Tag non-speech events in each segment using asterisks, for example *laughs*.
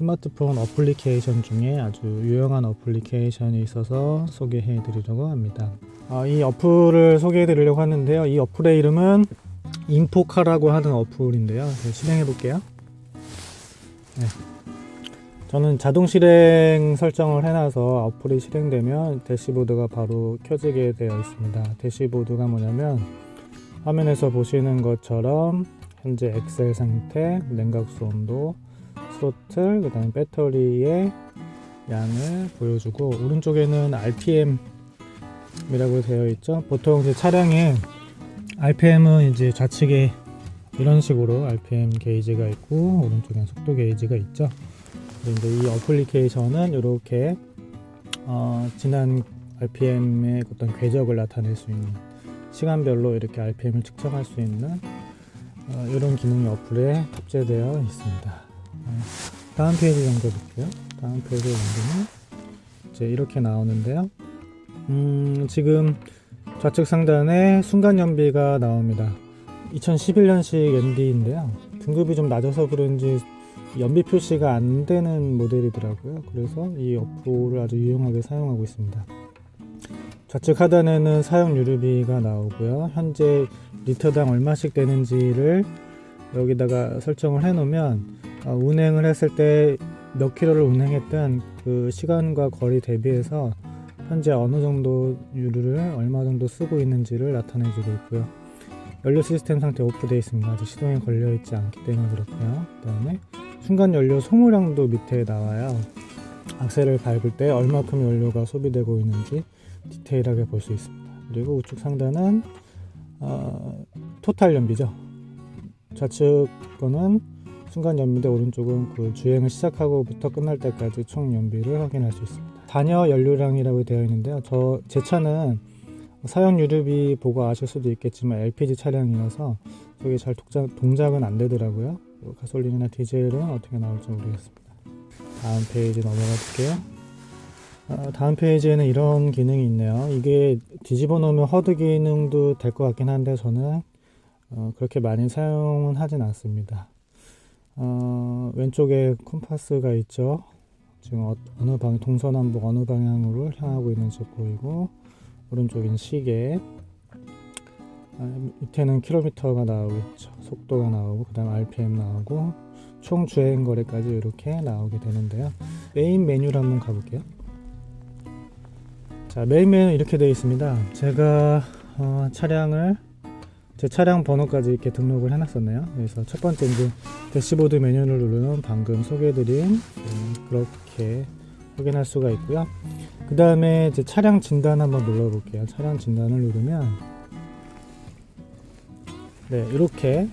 스마트폰 어플리케이션 중에 아주 유용한 어플리케이션이 있어서 소개해 드리려고 합니다. 아, 이 어플을 소개해 드리려고 하는데요. 이 어플의 이름은 인포카라고 하는 어플인데요. 네, 실행해 볼게요. 네. 저는 자동 실행 설정을 해놔서 어플이 실행되면 대시보드가 바로 켜지게 되어 있습니다. 대시보드가 뭐냐면 화면에서 보시는 것처럼 현재 엑셀 상태, 냉각 수 온도, 스로틀, 그 다음에 배터리의 양을 보여주고 오른쪽에는 RPM 이라고 되어 있죠. 보통 이제 차량에 RPM은 이제 좌측에 이런 식으로 RPM 게이지가 있고 오른쪽엔 속도 게이지가 있죠. 그런데 이 어플리케이션은 이렇게 어, 지난 RPM의 어떤 궤적을 나타낼 수 있는 시간별로 이렇게 RPM을 측정할 수 있는 어, 이런 기능이 어플에 탑재되어 있습니다. 어, 다음 페이지 넘겨볼게요. 다음 페이지 넘기면 이제 이렇게 나오는데요. 음, 지금 좌측 상단에 순간 연비가 나옵니다. 2011년식 ND인데요. 등급이 좀 낮아서 그런지 연비 표시가 안 되는 모델이더라고요. 그래서 이 어플을 아주 유용하게 사용하고 있습니다. 좌측 하단에는 사용 유류비가 나오고요. 현재 리터당 얼마씩 되는지를 여기다가 설정을 해 놓으면 어, 운행을 했을 때 몇 킬로를 운행했던 그 시간과 거리 대비해서 현재 어느 정도 유류를 얼마 정도 쓰고 있는지를 나타내 주고 있고요. 연료 시스템 상태 오프되어 있습니다. 아직 시동이 걸려 있지 않기 때문에 그렇고요. 그 다음에 순간 연료 소모량도 밑에 나와요. 악셀을 밟을 때 얼마큼 연료가 소비되고 있는지 디테일하게 볼 수 있습니다. 그리고 우측 상단은 어, 토탈 연비죠. 좌측 거는 순간 연비인데 오른쪽은 그 주행을 시작하고부터 끝날 때까지 총 연비를 확인할 수 있습니다. 잔여 연료량이라고 되어 있는데요. 저 제 차는 사용 유류비 보고 아실 수도 있겠지만 LPG 차량이라서 저게 잘 동작, 동작은 안 되더라고요. 가솔린이나 디젤은 어떻게 나올지 모르겠습니다. 다음 페이지 넘어가 볼게요. 어, 다음 페이지에는 이런 기능이 있네요. 이게 뒤집어 놓으면 HUD 기능도 될 것 같긴 한데 저는 어, 그렇게 많이 사용은 하진 않습니다. 어, 왼쪽에 컴파스가 있죠. 지금 어, 느 방, 동서남북 어느 방향으로 향하고 있는지 보이고 오른쪽엔 시계 아, 밑에는 킬로미터가 나오고 있죠. 속도가 나오고 그 다음 RPM 나오고 총 주행 거리까지 이렇게 나오게 되는데요. 메인 메뉴로 한번 가볼게요. 자 메인 메뉴 이렇게 되어 있습니다. 제가 어, 차량을 제 차량 번호까지 이렇게 등록을 해놨었네요. 그래서 첫 번째 이제 대시보드 메뉴를 누르면 방금 소개해드린 음, 그렇게 확인할 수가 있고요. 그 다음에 이제 차량 진단 한번 눌러볼게요. 차량 진단을 누르면 네 이렇게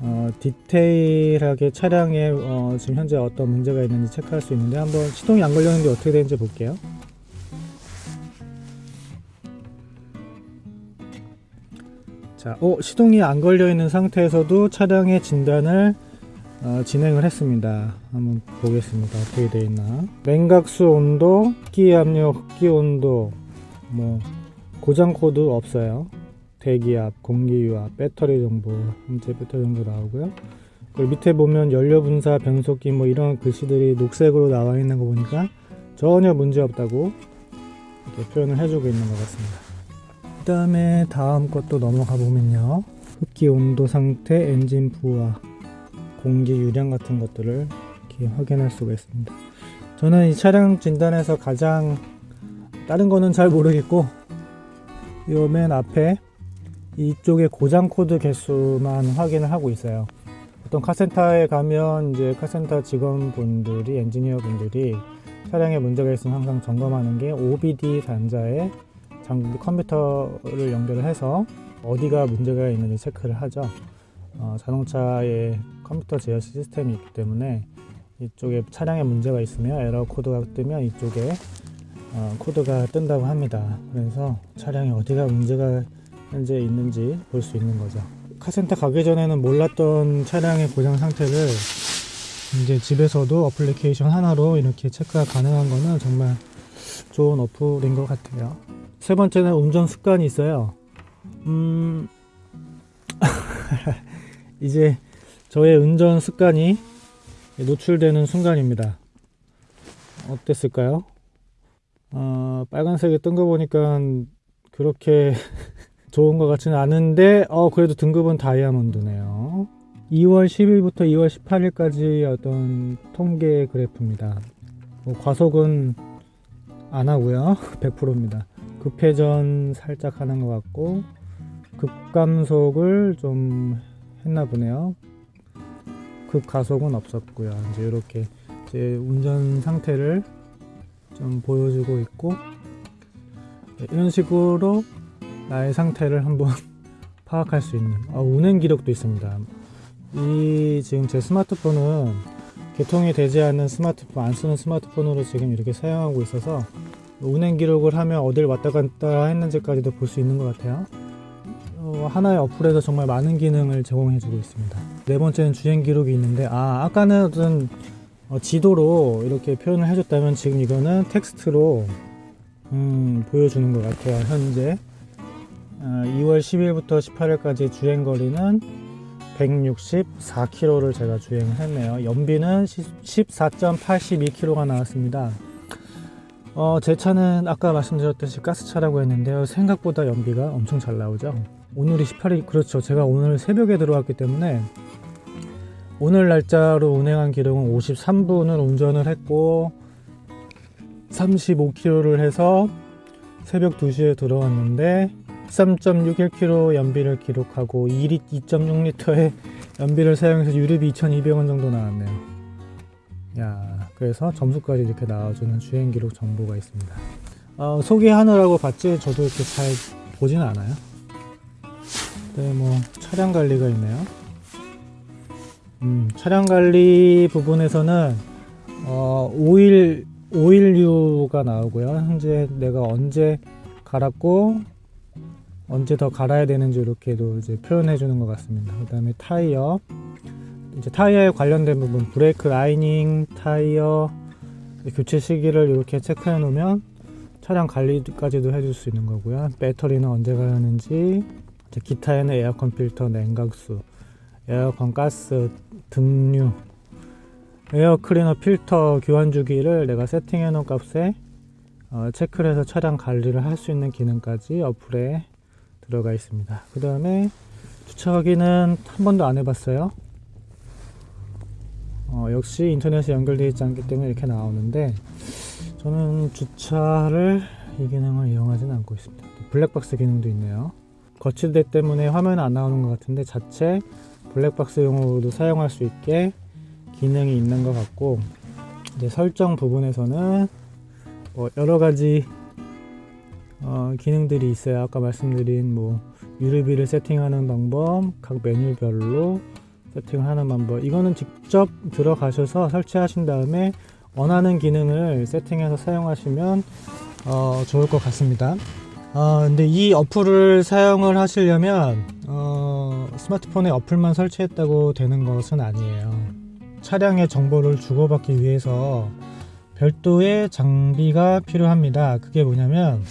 어, 디테일하게 차량에 어, 지금 현재 어떤 문제가 있는지 체크할 수 있는데 한번 시동이 안 걸렸는데 어떻게 되는지 볼게요. 자, 어, 시동이 안 걸려 있는 상태에서도 차량의 진단을 어, 진행을 했습니다. 한번 보겠습니다. 어떻게 되어 있나. 냉각수 온도, 흡기 압력, 흡기 온도, 뭐 고장 코드 없어요. 대기압, 공기 유압, 배터리 정보, 현재 배터리 정보 나오고요. 그리고 밑에 보면 연료 분사, 변속기 뭐 이런 글씨들이 녹색으로 나와 있는 거 보니까 전혀 문제 없다고 이렇게 표현을 해주고 있는 것 같습니다. 그 다음에 다음 것도 넘어가 보면요. 흡기 온도 상태, 엔진 부하, 공기 유량 같은 것들을 이렇게 확인할 수가 있습니다. 저는 이 차량 진단에서 가장 다른 거는 잘 모르겠고 요 맨 앞에 이쪽에 고장 코드 개수만 확인을 하고 있어요. 어떤 카센터에 가면 이제 카센터 직원분들이 엔지니어 분들이 차량에 문제가 있으면 항상 점검하는 게 OBD 단자에 장비 컴퓨터를 연결을 해서 어디가 문제가 있는지 체크를 하죠. 어, 자동차에 컴퓨터 제어 시스템이 있기 때문에 이쪽에 차량에 문제가 있으면 에러 코드가 뜨면 이쪽에 어, 코드가 뜬다고 합니다. 그래서 차량에 어디가 문제가 현재 있는지 볼 수 있는 거죠. 카센터 가기 전에는 몰랐던 차량의 고장 상태를 이제 집에서도 어플리케이션 하나로 이렇게 체크가 가능한 거는 정말 좋은 어플인 것 같아요 세 번째는 운전 습관이 있어요. 음, *laughs* 이제 저의 운전 습관이 노출되는 순간입니다. 어땠을까요? 어, 빨간색이 뜬 거 보니까 그렇게 *laughs* 좋은 것 같지는 않은데 어 그래도 등급은 다이아몬드네요 2월 10일부터 2월 18일까지 어떤 통계 그래프입니다 뭐 과속은 안 하고요 *laughs* 100%입니다 급회전 살짝 하는 것 같고 급감속을 좀 했나 보네요. 급가속은 없었고요. 이제 이렇게 제 운전 상태를 좀 보여주고 있고 네, 이런 식으로 나의 상태를 한번 *laughs* 파악할 수 있는 아, 운행 기록도 있습니다. 이 지금 제 스마트폰은 개통이 되지 않는 스마트폰 안 쓰는 스마트폰으로 지금 이렇게 사용하고 있어서 운행 기록을 하면 어딜 왔다 갔다 했는지까지도 볼 수 있는 것 같아요. 어, 하나의 어플에서 정말 많은 기능을 제공해 주고 있습니다. 네 번째는 주행 기록이 있는데 아 아까는 어, 지도로 이렇게 표현을 해줬다면 지금 이거는 텍스트로 음, 보여주는 것 같아요 현재. 어, 2월 10일부터 18일까지 주행거리는 164km를 제가 주행을 했네요. 연비는 14.82km가 나왔습니다 어, 제 차는 아까 말씀드렸듯이 가스차라고 했는데요. 생각보다 연비가 엄청 잘 나오죠. 오늘이 18일 그렇죠. 제가 오늘 새벽에 들어왔기 때문에 오늘 날짜로 운행한 기록은 53분을 운전을 했고 35km를 해서 새벽 2시에 들어왔는데 13.61km 연비를 기록하고 2.6리터의 연비를 사용해서 유류비 2,200원 정도 나왔네요. 야 그래서 점수까지 이렇게 나와주는 주행 기록 정보가 있습니다. 어, 소개하느라고 봤지? 저도 이렇게 잘 보지는 않아요. 네, 뭐 차량 관리가 있네요. 음, 차량 관리 부분에서는 어, 오일 오일류가 나오고요. 현재 내가 언제 갈았고 언제 더 갈아야 되는지 이렇게도 이제 표현해 주는 것 같습니다. 그 다음에 타이어 이제 타이어에 관련된 부분 브레이크 라이닝 타이어 교체 시기를 이렇게 체크해 놓으면 차량 관리까지도 해줄 수 있는 거고요. 배터리는 언제 가는지 기타에는 에어컨 필터 냉각수 에어컨 가스 등류 에어 클리너 필터 교환 주기를 내가 세팅해 놓은 값에 어, 체크를 해서 차량 관리를 할 수 있는 기능까지 어플에 들어가 있습니다 그 다음에 주차 확인은 한 번도 안 해봤어요 어, 역시 인터넷에 연결되어 있지 않기 때문에 이렇게 나오는데 저는 주차를 이 기능을 이용하지는 않고 있습니다 블랙박스 기능도 있네요 거치대 때문에 화면 안 나오는 것 같은데 자체 블랙박스용으로도 사용할 수 있게 기능이 있는 것 같고 이제 설정 부분에서는 뭐 여러 가지 어, 기능들이 있어요. 아까 말씀드린 뭐 유류비를 세팅하는 방법, 각 메뉴별로 세팅하는 방법. 이거는 직접 들어가셔서 설치하신 다음에 원하는 기능을 세팅해서 사용하시면 어, 좋을 것 같습니다. 어, 근데 이 어플을 사용을 하시려면 어, 스마트폰에 어플만 설치했다고 되는 것은 아니에요 차량의 정보를 주고받기 위해서 별도의 장비가 필요합니다 그게 뭐냐면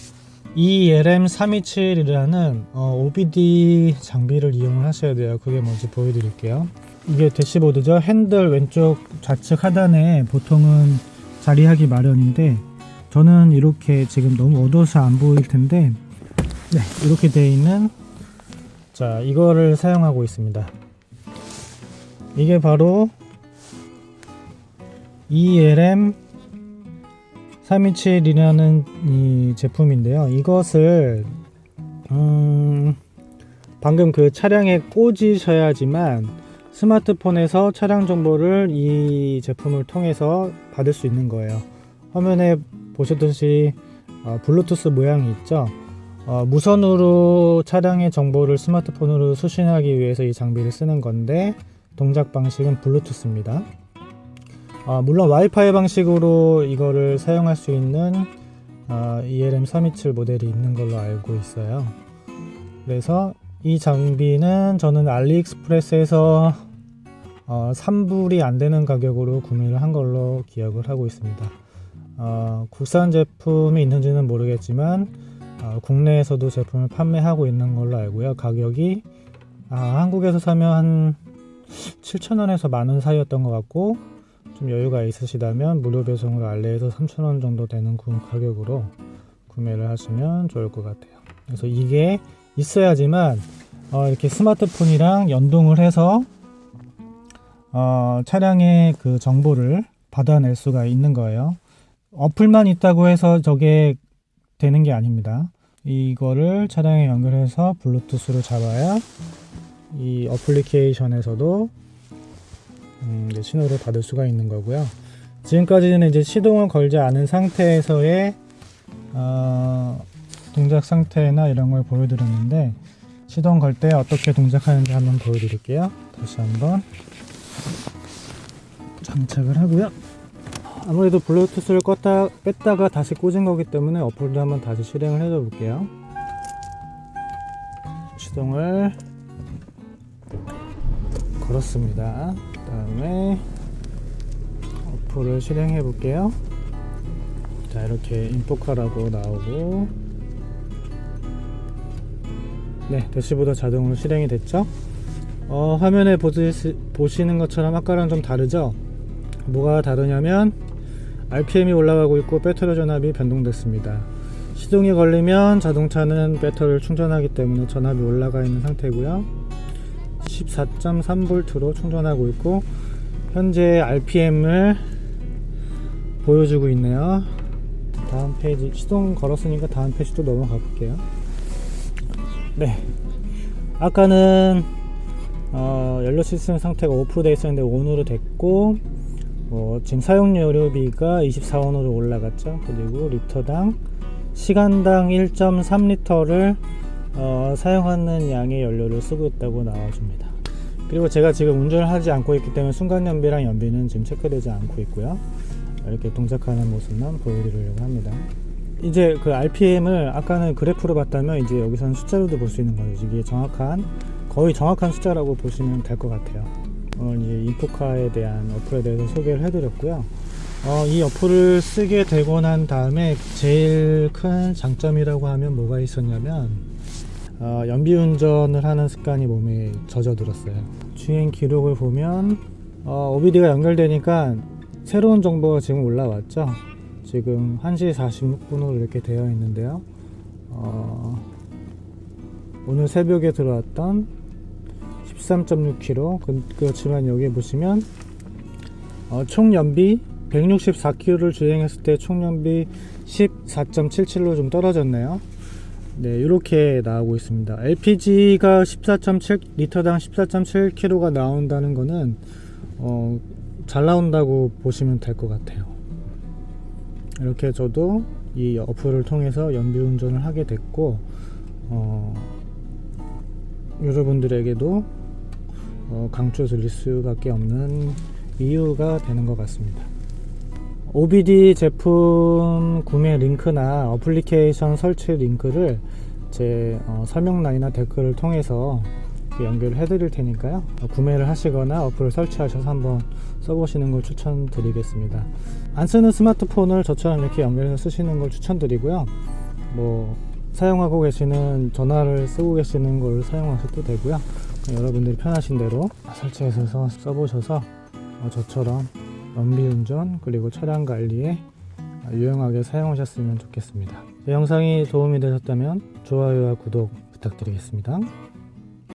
ELM327이라는 어, OBD 장비를 이용을 하셔야 돼요. 그게 뭔지 보여드릴게요. 이게 대시보드죠? 핸들 왼쪽 좌측 하단에 보통은 자리하기 마련인데 저는 이렇게 지금 너무 어두워서 안 보일 텐데 네, 이렇게 되어 있는 자 이거를 사용하고 있습니다. 이게 바로 ELM 327이라는 이 제품인데요. 이것을 음, 방금 그 차량에 꽂으셔야지만 스마트폰에서 차량 정보를 이 제품을 통해서 받을 수 있는 거예요. 화면에 보셨듯이 어, 블루투스 모양이 있죠? 어, 무선으로 차량의 정보를 스마트폰으로 수신하기 위해서 이 장비를 쓰는 건데 동작 방식은 블루투스입니다 어, 물론 와이파이 방식으로 이거를 사용할 수 있는 어, ELM327 모델이 있는 걸로 알고 있어요. 그래서 이 장비는 저는 알리익스프레스에서 어, 3불이 안되는 가격으로 구매를 한 걸로 기억을 하고 있습니다. 어, 국산 제품이 있는지는 모르겠지만 어, 국내에서도 제품을 판매하고 있는 걸로 알고요. 가격이 아, 한국에서 사면 한 7,000원에서 만원 사이였던 것 같고 좀 여유가 있으시다면 무료 배송으로 알레에서 3,000원 정도 되는 구- 가격으로 구매를 하시면 좋을 것 같아요. 그래서 이게 있어야지만 어, 이렇게 스마트폰이랑 연동을 해서 어, 차량의 그 정보를 받아낼 수가 있는 거예요. 어플만 있다고 해서 저게 되는 게 아닙니다. 이거를 차량에 연결해서 블루투스로 잡아야 이 어플리케이션에서도 음, 신호를 받을 수가 있는 거고요. 지금까지는 이제 시동을 걸지 않은 상태에서의 어, 동작 상태나 이런 걸 보여드렸는데 시동 걸 때 어떻게 동작하는지 한번 보여드릴게요. 다시 한번 장착을 하고요. 아무래도 블루투스를 껐다 뺐다가 다시 꽂은 거기 때문에 어플도 한번 다시 실행을 해줘 볼게요. 시동을 걸었습니다. 그 다음에 어플을 실행해 볼게요. 자 이렇게 인포카라고 나오고 네 대시보드 자동으로 실행이 됐죠. 어, 화면에 보시, 보시는 것처럼 아까랑 좀 다르죠. 뭐가 다르냐면 RPM이 올라가고 있고 배터리 전압이 변동됐습니다. 시동이 걸리면 자동차는 배터리를 충전하기 때문에 전압이 올라가 있는 상태고요. 14.3V로 충전하고 있고 현재 RPM을 보여주고 있네요. 다음 페이지 시동 걸었으니까 다음 페이지도 넘어가 볼게요. 네, 아까는 어, 연료 시스템 상태가 오프되어 있었는데 온으로 됐고 어, 지금 사용 연료비가 24원으로 올라갔죠. 그리고 리터당 시간당 1.3리터를 어, 사용하는 양의 연료를 쓰고 있다고 나와줍니다. 그리고 제가 지금 운전을 하지 않고 있기 때문에 순간 연비랑 연비는 지금 체크되지 않고 있고요. 이렇게 동작하는 모습만 보여드리려고 합니다. 이제 그 RPM을 아까는 그래프로 봤다면 이제 여기서는 숫자로도 볼 수 있는 거죠. 이게 정확한 거의 정확한 숫자라고 보시면 될 것 같아요. 오늘 이제 인포카에 대한 어플에 대해서 소개를 해드렸고요. 어, 이 어플을 쓰게 되고 난 다음에 제일 큰 장점이라고 하면 뭐가 있었냐면 어, 연비 운전을 하는 습관이 몸에 젖어들었어요. 주행 기록을 보면 어, OBD가 연결되니까 새로운 정보가 지금 올라왔죠. 지금 1시 46분으로 이렇게 되어 있는데요. 어, 오늘 새벽에 들어왔던 13.6km 그, 그렇지만 여기 보시면 어, 총 연비 164km를 주행했을 때 총 연비 14.77로 좀 떨어졌네요. 네, 이렇게 나오고 있습니다. LPG가 14.7 리터당 14.7km가 나온다는 거는 어, 잘 나온다고 보시면 될 것 같아요. 이렇게 저도 이 어플을 통해서 연비 운전을 하게 됐고 어, 여러분들에게도 어, 강추 드릴 수밖에 없는 이유가 되는 것 같습니다. OBD 제품 구매 링크나 어플리케이션 설치 링크를 제 어, 설명란이나 댓글을 통해서 연결을 해드릴 테니까요. 어, 구매를 하시거나 어플을 설치하셔서 한번 써보시는 걸 추천드리겠습니다. 안 쓰는 스마트폰을 저처럼 이렇게 연결해서 쓰시는 걸 추천드리고요. 뭐 사용하고 계시는 전화를 쓰고 계시는 걸 사용하셔도 되고요. 여러분들이 편하신 대로 설치해서 써보셔서 어, 저처럼 연비운전 그리고 차량 관리에 유용하게 사용하셨으면 좋겠습니다. 이 영상이 도움이 되셨다면 좋아요와 구독 부탁드리겠습니다.